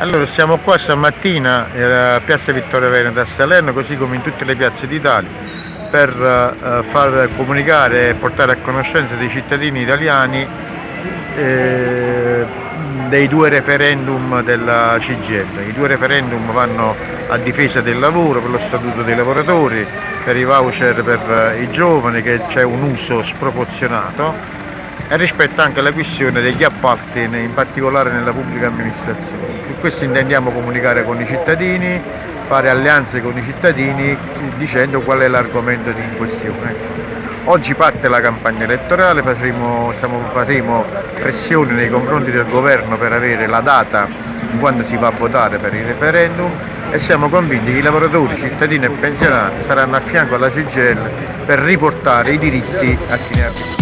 Allora siamo qua stamattina a Piazza Vittorio Veneto a Salerno così come in tutte le piazze d'Italia per uh, far comunicare e portare a conoscenza dei cittadini italiani eh, dei due referendum della CGL. I due referendum vanno a difesa del lavoro, per lo statuto dei lavoratori, per i voucher per i giovani che c'è un uso sproporzionato e rispetto anche alla questione degli appalti, in particolare nella pubblica amministrazione. Su questo intendiamo comunicare con i cittadini, fare alleanze con i cittadini dicendo qual è l'argomento in questione. Oggi parte la campagna elettorale, faremo, faremo pressioni nei confronti del governo per avere la data di quando si va a votare per il referendum e siamo convinti che i lavoratori, cittadini e pensionati saranno a fianco alla CGL per riportare i diritti a chi ne ha bisogno.